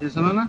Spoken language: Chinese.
有什么呢？